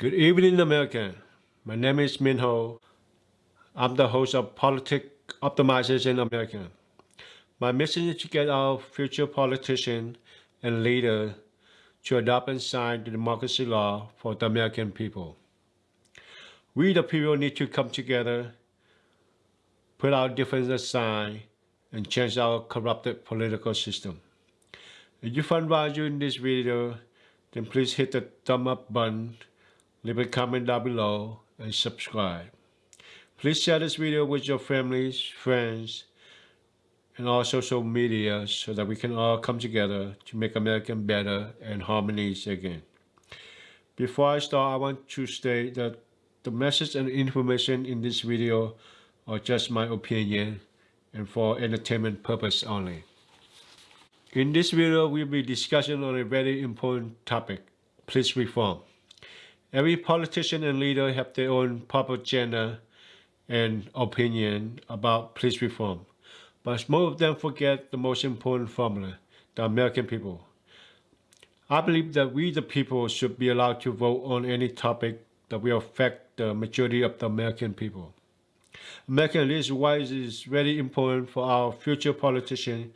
Good evening, America. My name is Minho. I'm the host of Politic Optimization America. My mission is to get our future politicians and leaders to adopt and sign the democracy law for the American people. We the people need to come together, put our differences aside, and change our corrupted political system. If you find value in this video, then please hit the thumb up button leave a comment down below, and subscribe. Please share this video with your families, friends, and all social media so that we can all come together to make America better and harmonies again. Before I start, I want to state that the message and information in this video are just my opinion and for entertainment purpose only. In this video, we'll be discussing on a very important topic, police reform. Every politician and leader have their own propaganda and opinion about police reform, but most of them forget the most important formula, the American people. I believe that we the people should be allowed to vote on any topic that will affect the majority of the American people. American why it is very important for our future politicians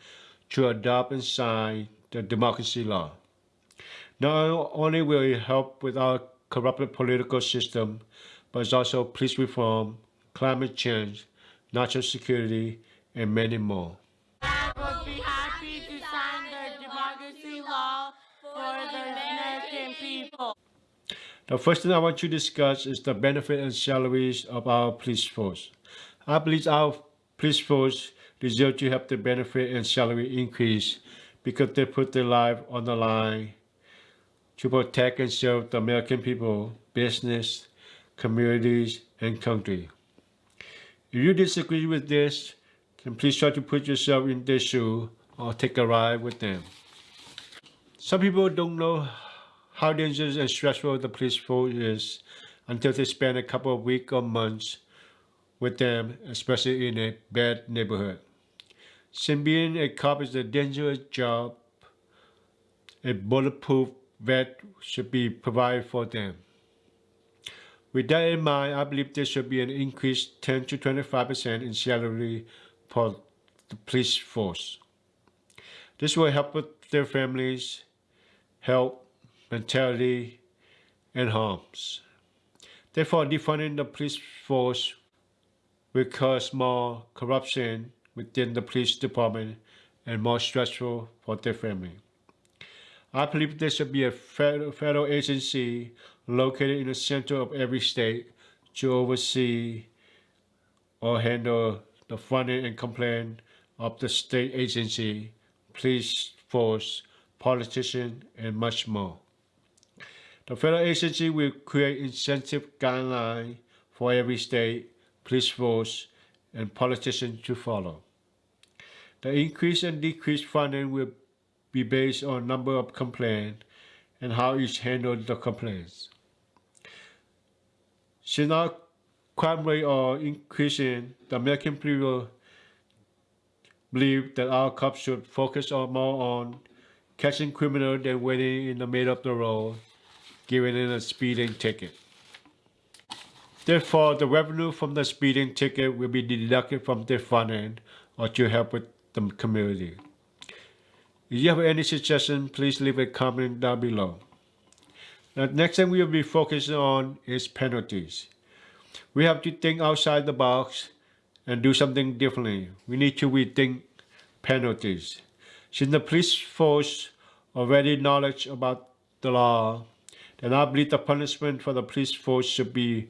to adopt and sign the democracy law. Not only will it help with our corrupted political system, but it's also police reform, climate change, national security, and many more. I would be happy to sign the democracy law for the American people. The first thing I want to discuss is the benefit and salaries of our police force. I believe our police force deserve to have the benefit and salary increase because they put their life on the line to protect and serve the American people, business, communities, and country. If you disagree with this, then please try to put yourself in their shoe or take a ride with them. Some people don't know how dangerous and stressful the police force is until they spend a couple of weeks or months with them, especially in a bad neighborhood. Since being a cop is a dangerous job, a bulletproof that should be provided for them. With that in mind, I believe there should be an increase 10 to 25% in salary for the police force. This will help with their families, health, mentality, and homes. Therefore, defunding the police force will cause more corruption within the police department and more stressful for their family. I believe there should be a federal, agency located in the center of every state to oversee or handle the funding and complaint of the state agency, police force, politician, and much more. The federal agency will create incentive guidelines for every state, police force, and politician to follow. The increase and decrease funding will be based on number of complaints and how each handled the complaints. Since our crime rate are increasing, the American people believe that our cops should focus on more on catching criminals than waiting in the middle of the road, giving them a speeding ticket. Therefore, the revenue from the speeding ticket will be deducted from their funding or to help with the community. If you have any suggestion, please leave a comment down below. The next thing we will be focusing on is penalties. We have to think outside the box and do something differently. We need to rethink penalties. Since the police force already knowledge about the law, then I believe the punishment for the police force should be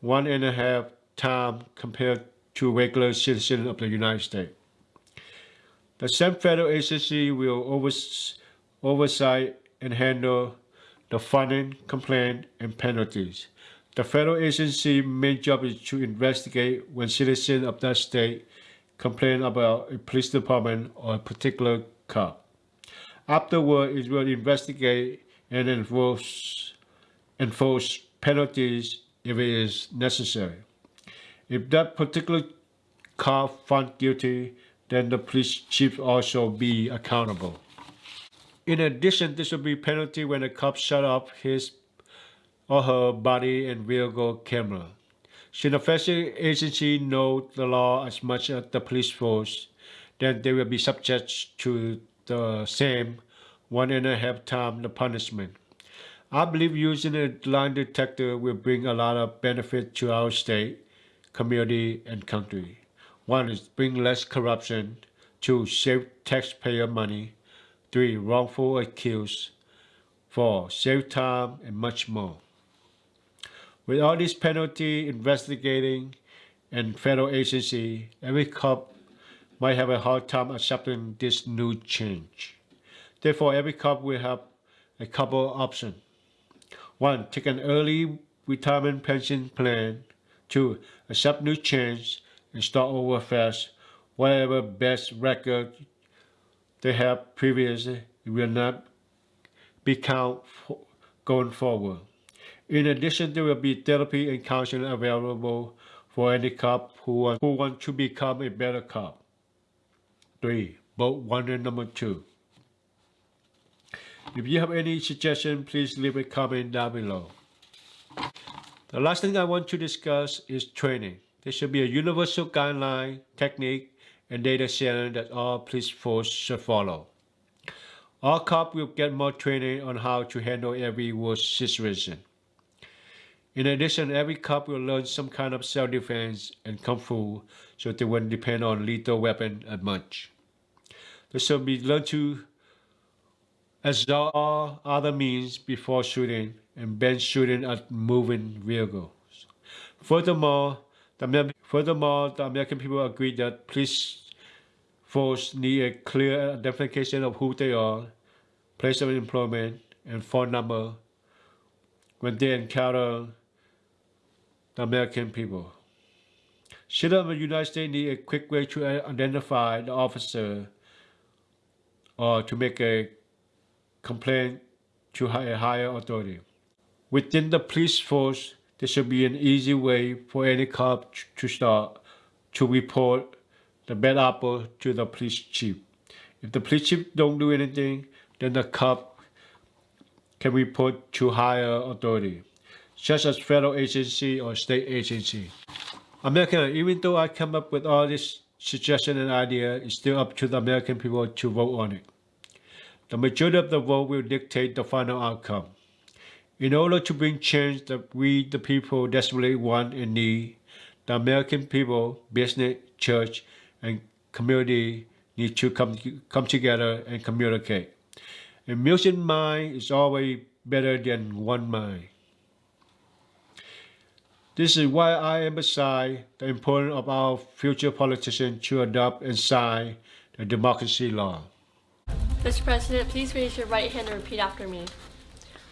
one and a half time compared to regular citizens of the United States. The same federal agency will overs oversight and handle the funding, complaint, and penalties. The federal agency's main job is to investigate when citizens of that state complain about a police department or a particular cop. Afterward, it will investigate and enforce, enforce penalties if it is necessary. If that particular cop found guilty, then the police chief also be accountable. In addition, this will be penalty when a cop shut off his or her body and vehicle camera. Should the federal agency know the law as much as the police force, then they will be subject to the same one and a half time the punishment. I believe using a lie detector will bring a lot of benefit to our state, community, and country. One is bring less corruption. Two, save taxpayer money. Three, wrongful accused. Four, save time and much more. With all this penalty investigating and federal agency, every cop might have a hard time accepting this new change. Therefore, every cop will have a couple options. One, take an early retirement pension plan. Two, accept new change and start over fast. Whatever best record they have previously will not be count going forward. In addition, there will be therapy and counseling available for any cop who want, who want to become a better cop. 3. Vote 1 and number 2. If you have any suggestion, please leave a comment down below. The last thing I want to discuss is training. There should be a universal guideline, technique, and data sharing that all police force should follow. All cops will get more training on how to handle every worst situation. In addition, every cop will learn some kind of self-defense and kung fu so they won't depend on lethal weapon as much. They should be learned to exhaust all other means before shooting and ban shooting at moving vehicles. Furthermore, the, furthermore, the American people agree that police force need a clear identification of who they are, place of employment, and phone number when they encounter the American people. Citizens Should the United States need a quick way to identify the officer or to make a complaint to a higher authority. Within the police force, there should be an easy way for any cop to start to report the bad apple to the police chief. If the police chief don't do anything, then the cop can report to higher authority, such as federal agency or state agency. American, even though I come up with all this suggestion and idea, it's still up to the American people to vote on it. The majority of the vote will dictate the final outcome. In order to bring change that we, the people, desperately want and need, the American people, business, church, and community need to come, come together and communicate. A million mind is always better than one mind. This is why I emphasize the importance of our future politicians to adopt and sign the democracy law. Mr. President, please raise your right hand and repeat after me.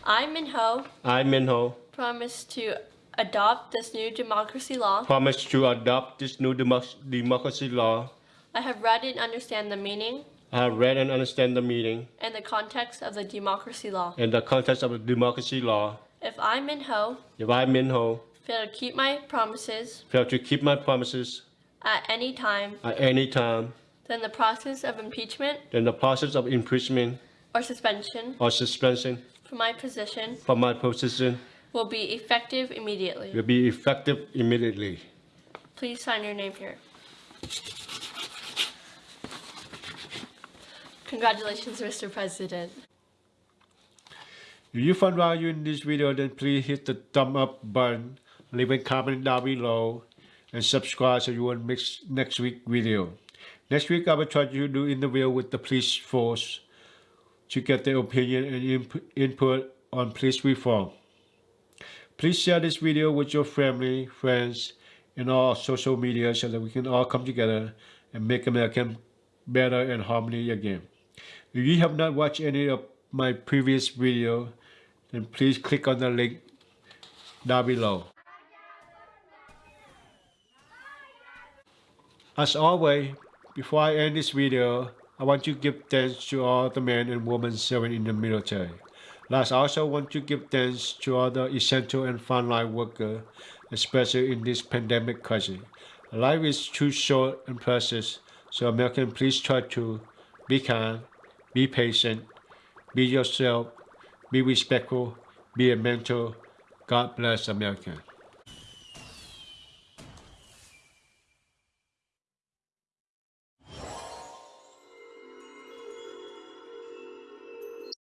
I, Min Ho, I, Min Ho, promise to adopt this new democracy law. promise to adopt this new demo- democracy law. I have read and understand the meaning I have read and understand the meaning and the context of the democracy law. and the context of the democracy law. If I, Min Ho, If I, Min Ho, fail to keep my promises fail to keep my promises at any time, at any time, then the process of impeachment then the process of impeachment or suspension or suspension from my position from my position will be effective immediately. will be effective immediately. Please sign your name here. Congratulations, Mr. President. If you found value in this video, then please hit the thumb up button, leave a comment down below, and subscribe so you won't miss next week video. Next week, I will try to do interview with the police force to get their opinion and input on police reform. Please share this video with your family, friends, and all social media so that we can all come together and make America better and harmony again. If you have not watched any of my previous video, then please click on the link down below. As always, before I end this video, I want to give thanks to all the men and women serving in the military. Last, I also want to give thanks to all the essential and frontline workers, especially in this pandemic crisis. Life is too short and precious, so American, please try to be kind, be patient, be yourself, be respectful, be a mentor, God bless America.